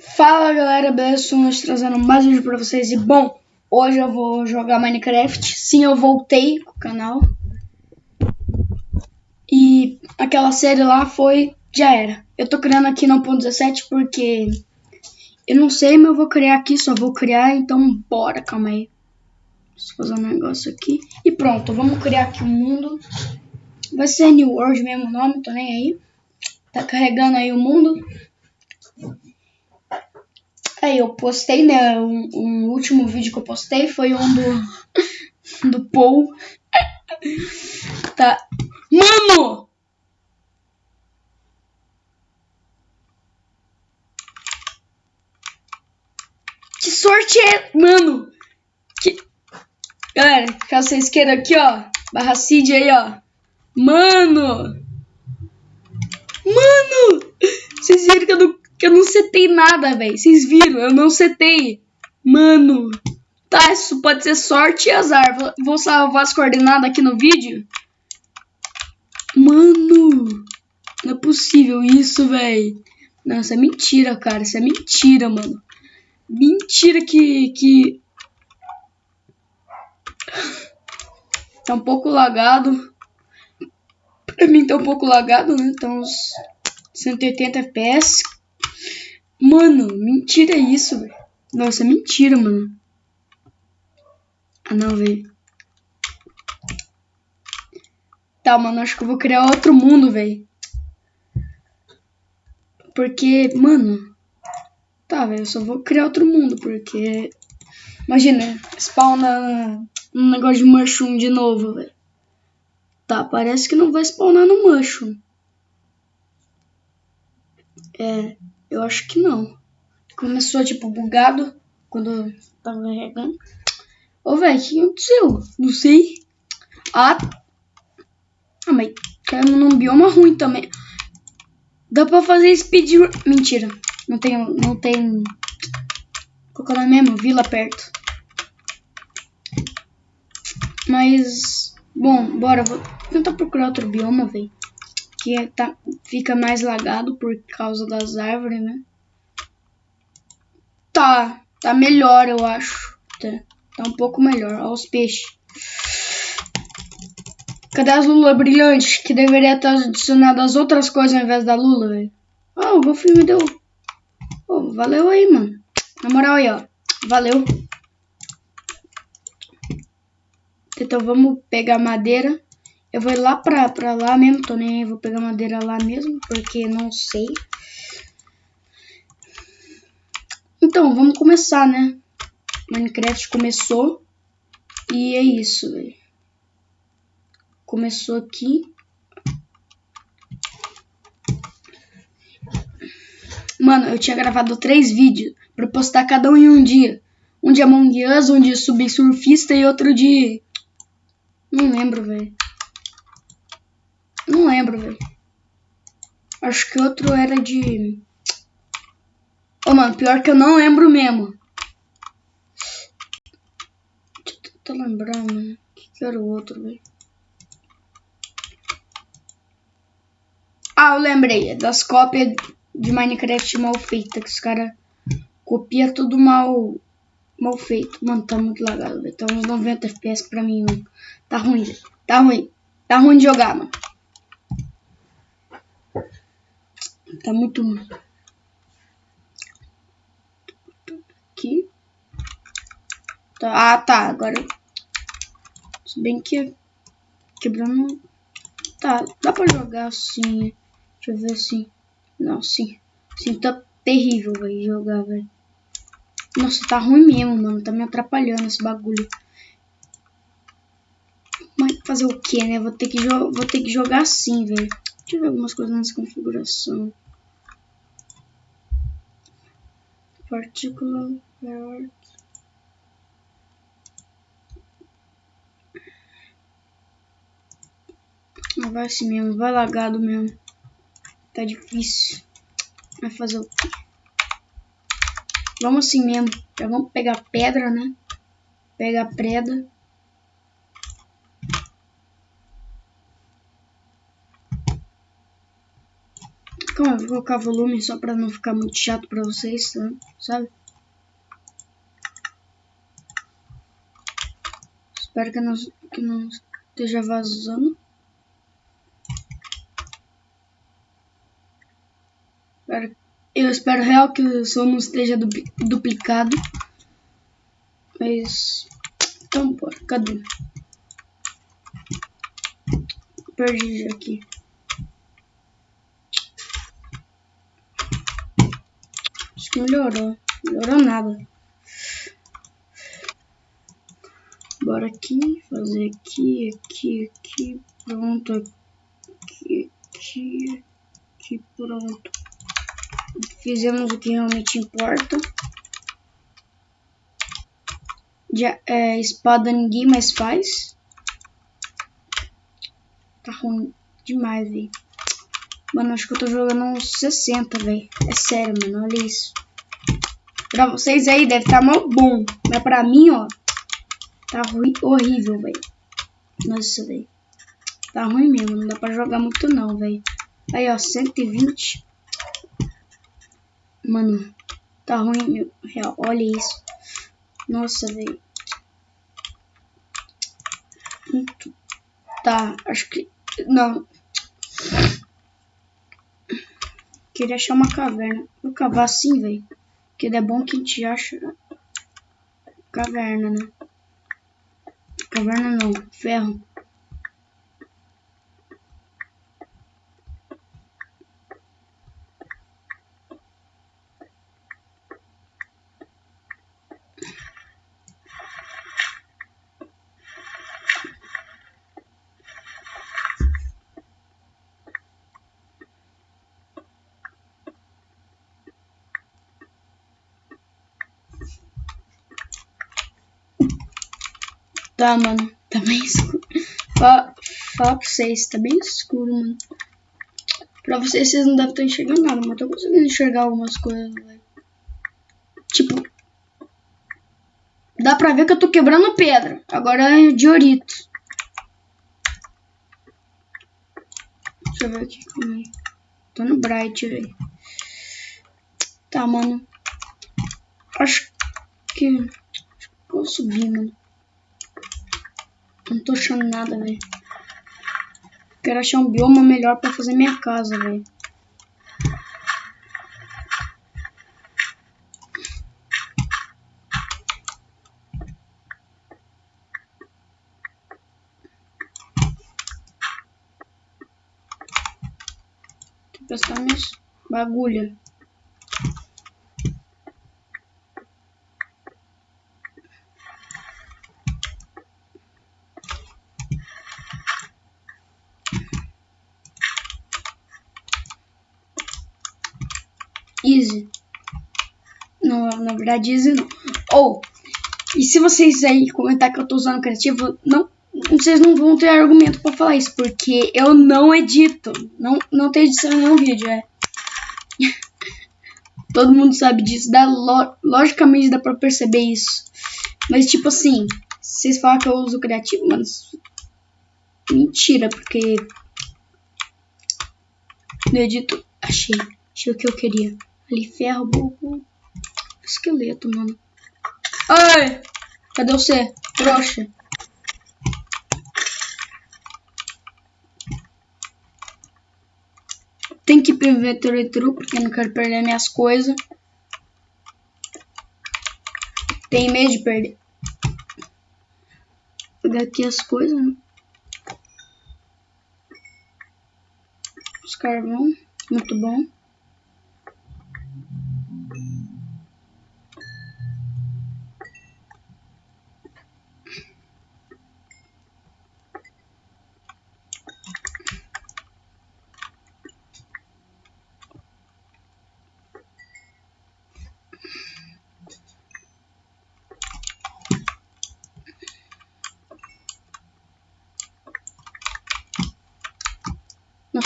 Fala galera, beleza? Estou trazendo mais um vídeo pra vocês e bom, hoje eu vou jogar Minecraft. Sim, eu voltei com o canal. E aquela série lá foi, já era. Eu tô criando aqui no 1.17 porque eu não sei, mas eu vou criar aqui, só vou criar, então bora, calma aí. Deixa eu fazer um negócio aqui. E pronto, vamos criar aqui o um mundo. Vai ser New World mesmo nome, tô nem aí. Tá carregando aí o mundo. Aí eu postei, né? Um, um, último vídeo que eu postei foi um do. do Paul. tá. Mano! Que sorte é. Mano! Que... Galera, caso vocês queiram aqui, ó. Barra Cid aí, ó. Mano! Mano! Vocês viram que eu não, que eu não setei nada, velho. Vocês viram? Eu não setei. Mano! Tá, isso pode ser sorte e azar. Vou salvar as coordenadas aqui no vídeo. Mano! Não é possível isso, velho. Não, isso é mentira, cara. Isso é mentira, mano. Mentira que... que... Tá um pouco lagado. Pra mim tá um pouco lagado, né? Então uns 180 FPS. Mano, mentira isso, velho. Nossa, é mentira, mano. Ah, não, velho. Tá, mano, acho que eu vou criar outro mundo, velho. Porque, mano... Tá, velho, eu só vou criar outro mundo, porque... Imagina, spawna um negócio de mushroom de novo, velho. Tá, parece que não vai spawnar no mushroom. É, eu acho que não. Começou, tipo, bugado quando tava carregando. Ô, velho, o que aconteceu? Não sei. Ah, ah mas caiu num bioma ruim também. Dá pra fazer speedrun. Mentira. Não tem. Não tem. Qual é o nome mesmo? Vila perto. Mas. Bom, bora. Vou tentar procurar outro bioma, velho. Que é, tá, fica mais lagado por causa das árvores, né? Tá. Tá melhor, eu acho. Tá, tá um pouco melhor. Olha os peixes. Cadê as lulas brilhantes? Que deveria estar adicionado as outras coisas ao invés da lula, velho. Oh, o Golfinho me deu. Oh, valeu aí, mano. Na moral aí, ó. Valeu. Então vamos pegar madeira. Eu vou ir lá pra, pra lá mesmo, tô nem aí, vou pegar madeira lá mesmo, porque não sei. Então, vamos começar, né? Minecraft começou. E é isso, velho. Começou aqui. Mano, eu tinha gravado três vídeos pra postar cada um em um dia. Um de Among Us, um de Subsurfista e outro de... Não lembro, velho. Lembro, velho. Acho que outro era de... Ô, oh, mano, pior que eu não lembro mesmo. Deixa eu tentar lembrar, mano. O que, era o outro, velho? Ah, eu lembrei. É das cópias de Minecraft mal feitas. Que os caras copiam tudo mal, mal feito. Mano, tá muito lagado, velho. Tá uns 90 FPS pra mim, mano. Tá ruim, velho. Tá ruim. Tá ruim de jogar, mano. Tá muito. Aqui. Tá, ah, tá. Agora. Se bem que. Quebrando. Tá, dá pra jogar assim. Deixa eu ver assim. Não, sim. Sim, tá terrível, velho. Jogar, velho. Nossa, tá ruim mesmo, mano. Tá me atrapalhando esse bagulho. Mas fazer o que, né? Vou ter que, vou ter que jogar assim, velho. Deixa eu ver algumas coisas nessa configuração. Particular Não vai assim mesmo, vai lagado mesmo. Tá difícil. Vai fazer o quê? Vamos assim mesmo. Já vamos pegar pedra, né? Pegar preda. Calma, vou colocar volume só pra não ficar muito chato pra vocês, tá? sabe? Espero que não, que não esteja vazando. Eu espero real que o som não esteja duplicado. Mas. Então, bora. Cadê? Perdi aqui. Acho que melhorou. Melhorou nada. Bora aqui, fazer aqui, aqui, aqui, pronto, aqui, aqui, aqui, pronto. Fizemos o que realmente importa. Já, é, espada ninguém mais faz. Tá ruim demais, velho. Mano, acho que eu tô jogando uns 60, velho. É sério, mano. Olha isso. Pra vocês aí deve estar tá mal bom. Mas pra mim, ó. Tá ruim, horrível, velho. Nossa, velho. Tá ruim mesmo. Não dá pra jogar muito não, velho. Aí, ó. 120. Mano. Tá ruim, meu. Real. Olha isso. Nossa, velho. Tá, acho que... Não. Queria achar uma caverna. Vou cavar assim, velho. Porque é bom que a gente acha... Caverna, né? Caverna não. Ferro. Tá, mano. Tá bem escuro. Fala, fala pra vocês, tá bem escuro, mano. Pra vocês, vocês não devem estar enxergando nada, mas eu tô conseguindo enxergar algumas coisas, velho. Tipo... Dá pra ver que eu tô quebrando pedra. Agora é diorito. Deixa eu ver aqui. Tô no bright, velho. Tá, mano. Acho que... Acho que vou subir, mano. Não tô achando nada, velho. Quero achar um bioma melhor pra fazer minha casa, velho. Deixa eu prestar bagulho. Easy. Não, na verdade, Easy não. Ou, oh, e se vocês aí comentar que eu tô usando criativo, não, vocês não vão ter argumento pra falar isso, porque eu não edito. Não, não tem edição em nenhum vídeo, é. Todo mundo sabe disso. Dá, logicamente dá pra perceber isso. Mas, tipo assim, vocês falam que eu uso criativo, mas. Mentira, porque. No edito. Achei. Achei o que eu queria. Ali, ferro, burro. Esqueleto, mano. Ai! Cadê você? Trouxa. Tem que inventory true, porque eu não quero perder minhas coisas. Tem medo de perder. Vou pegar aqui as coisas, né? Os carvão. Muito bom.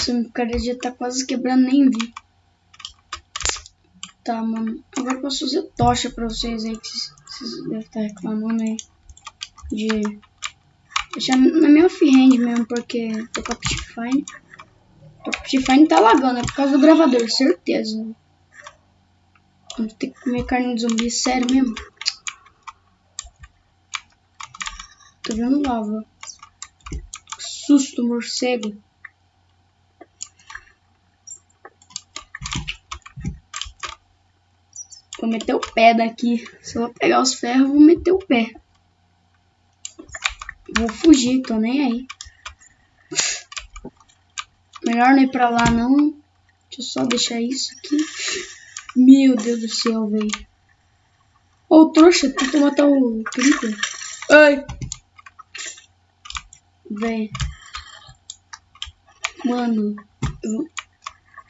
Nossa, meu cara já tá quase quebrando, nem vi. Tá, mano. Agora eu posso fazer tocha pra vocês aí, que vocês devem estar reclamando aí. De deixar na minha offhand mesmo, porque tô com a Pishfine. Tô Free Fire tá lagando, é por causa do gravador, certeza. Vou ter que comer carne de zumbi, sério mesmo. Tô vendo lava. Susto, morcego. Vou meter o pé daqui. Se eu vou pegar os ferros, vou meter o pé. Vou fugir, tô nem aí. Melhor não ir pra lá, não. Deixa eu só deixar isso aqui. Meu Deus do céu, velho. Ô, oh, trouxa, tenta matar o Creeper. Ai! Véi. Mano, eu,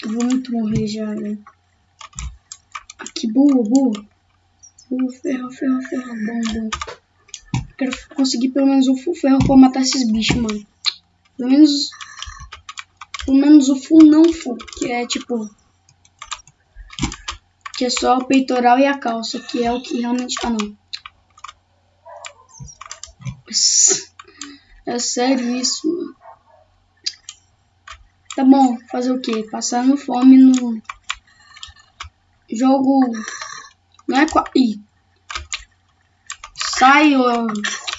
eu vou muito morrer já, velho. Aqui, boa, boa. Boa, ferro, ferro, ferro. Bom, bom. Quero conseguir pelo menos o full ferro pra matar esses bichos, mano. Pelo menos... Pelo menos o full não full, que é tipo... Que é só o peitoral e a calça, que é o que realmente... Ah, não. É sério isso, mano. Tá bom, fazer o quê? Passando fome no jogo. Não é qual. Ih. Sai, ó.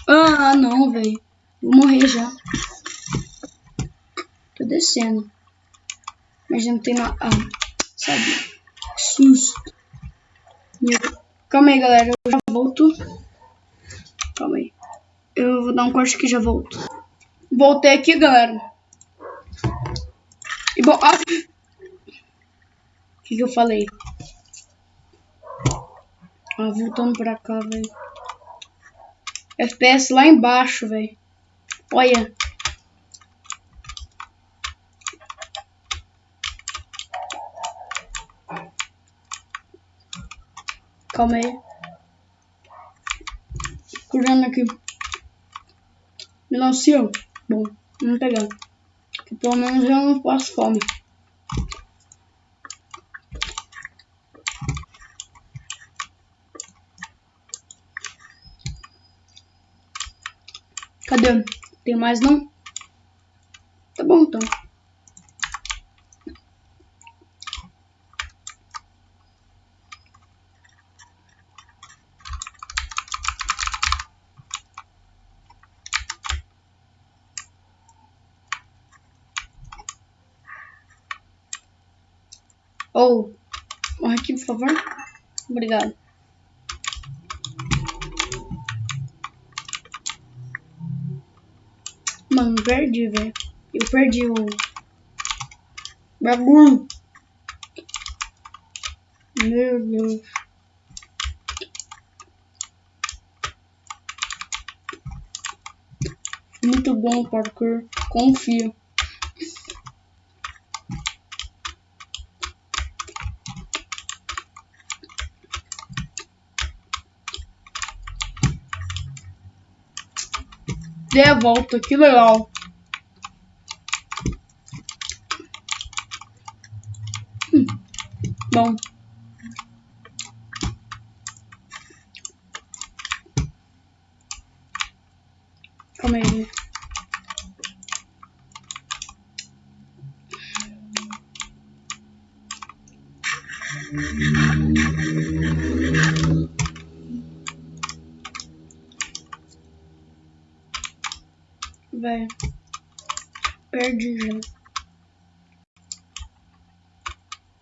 Ah, não, velho. Vou morrer já. Tô descendo. Mas não tem nada. Ah, sabe? Susto. Meu... Calma aí, galera. Eu já volto. Calma aí. Eu vou dar um corte aqui e já volto. Voltei aqui, galera. E bom... Ah. O que, que eu falei? Voltando pra cá, velho. FPS lá embaixo, velho. Olha. Calma aí. Curando aqui. Melancia. Bom, vamos pegar. Que pelo menos eu não passo fome. Cadê? Tem mais não? Tá bom então. Ou, oh, morre aqui, por favor. Obrigado. Mano, perdi, velho. Eu perdi o bagulho. Meu Deus. Muito bom, parkour. Confio. Dei a volta, que legal. Hum, bom. Calma aí. Velho. Perdi já.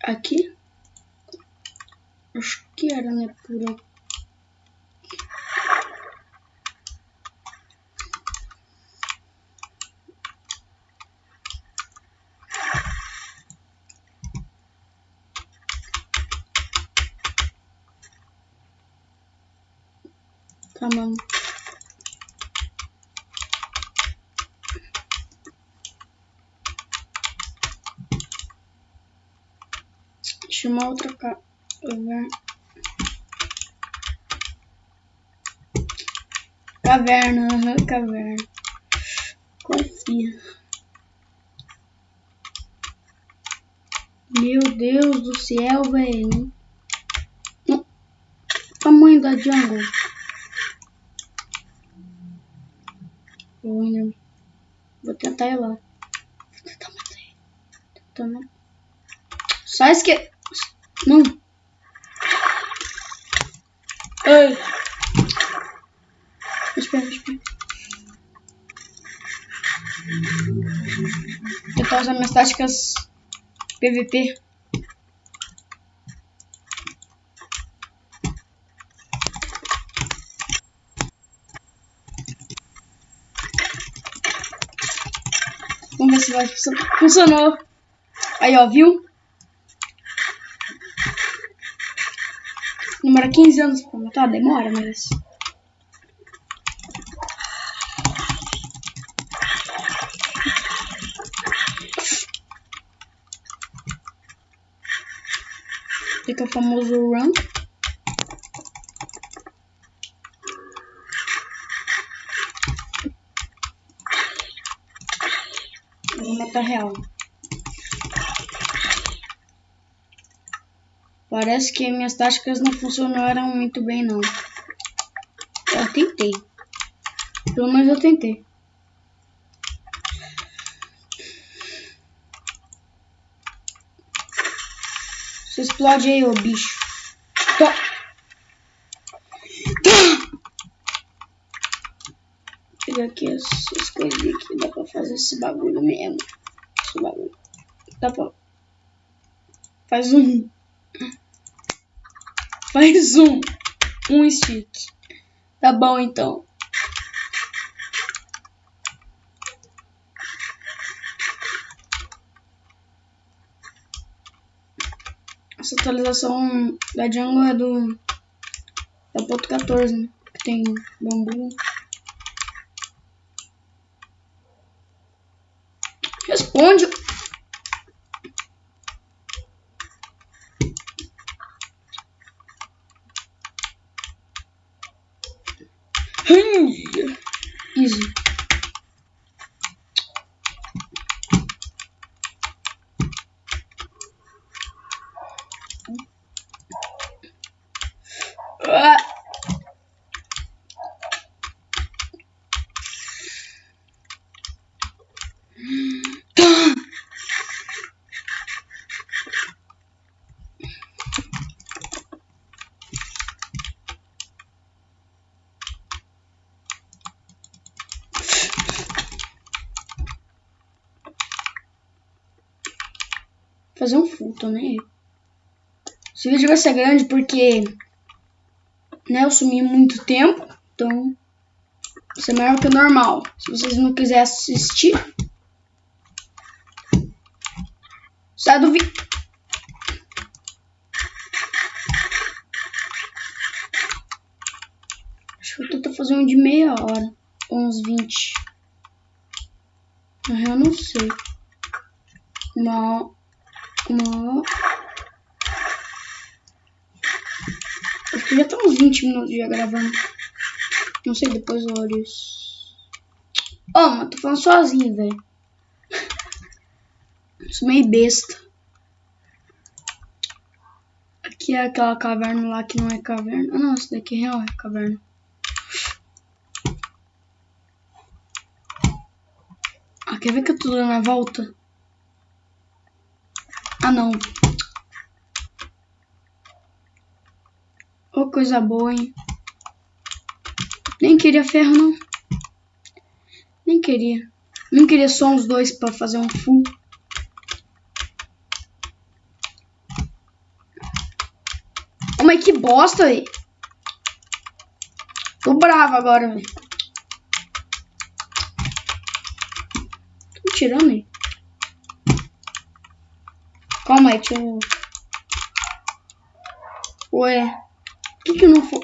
Aqui? Acho que era, né? Por aqui. Tá, mano. Tinha uma outra caverna. Caverna, uhum, caverna. Confia. Meu Deus do céu, velho. Tamanho da jungle. Vou tentar ir lá. Vou tentar matar ele. Também. Só esque... Não. Ai. Espera, espera. Tentar usar minhas táticas PVP. Vamos ver se vai funcionar. Funcionou. Aí, ó, viu? Demora 15 anos pra matar? Demora, mas... Fica o famoso run. Vou matar real. Parece que minhas táticas não funcionaram muito bem, não. Eu tentei. Pelo menos eu tentei. Você explode aí, ô bicho. Tá. Tá. Pegar aqui essas coisas aqui. Dá pra fazer esse bagulho mesmo. Esse bagulho. Dá pra... Faz um... Faz um. Um stick. Tá bom, então. Essa atualização da Django é do... Da ponto 14, né? Que tem bambu. Responde... Easy. Ah. Fazer um full, tô nem aí. Esse vídeo vai ser grande porque né, eu sumi muito tempo, então vai ser maior que o normal. Se vocês não quiserem assistir, sai do vídeo. Acho que eu fazer um de meia hora, uns 20. Na real, não sei. Uma, uma Acho que já tá uns 20 minutos já gravando. Não sei, depois eu olho isso. Ô, oh, mano, tô falando sozinho, velho. Sou meio besta. Aqui é aquela caverna lá que não é caverna. Ah, não, essa daqui real é caverna. Ah, quer ver que eu tô dando a volta? Ah, não. Oh, coisa boa, hein? Nem queria ferro, não. Nem queria. Nem queria só uns dois pra fazer um full. Oh, mas que bosta, velho. Tô bravo agora, velho. Tô tirando aí. Calma aí, deixa eu... Ué. Que que não foi?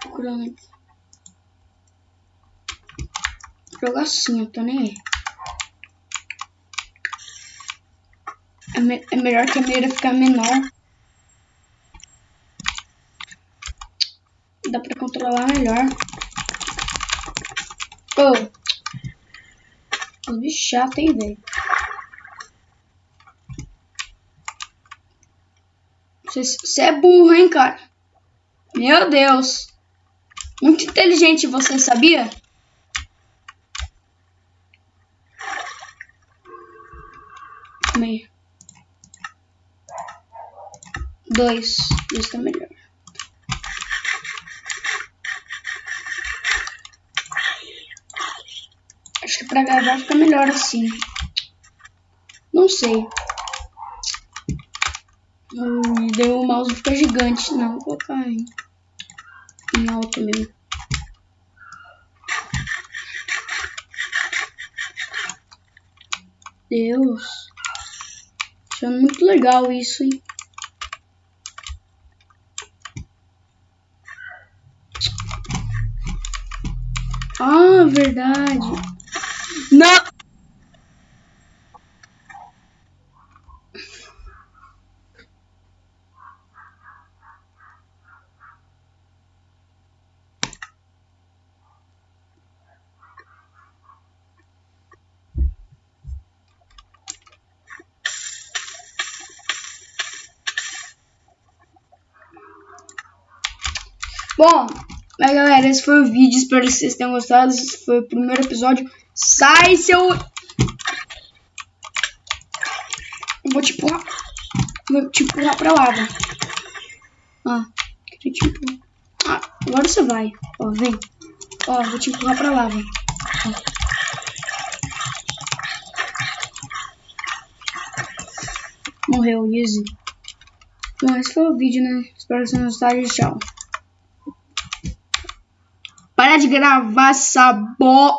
Procurando aqui. Jogar assim, eu tô nem aí. É, me é melhor que a mira ficar menor. dá pra controlar melhor. Oh. Os bichos hein, velho. Você é burro, hein, cara? Meu Deus. Muito inteligente você, sabia? Meio. Dois. Dois tá melhor. Acho que pra gravar fica melhor assim. Não sei. Hum, deu o mouse fica gigante. Não, vou colocar em, em alto mesmo. Deus. Achando muito legal isso, hein? Ah, verdade. Não! Bom, mas galera, esse foi o vídeo. Espero que vocês tenham gostado. Esse foi o primeiro episódio. Sai, seu. Eu vou te empurrar. Vou te empurrar pra lava. Ah, queria te empurrar. Ah, agora você vai. Ó, vem. Ó, vou te empurrar pra lava. Ó. Morreu, easy. Bom, esse foi o vídeo, né? Espero que vocês tenham gostado tchau. Para de gravar essa bo...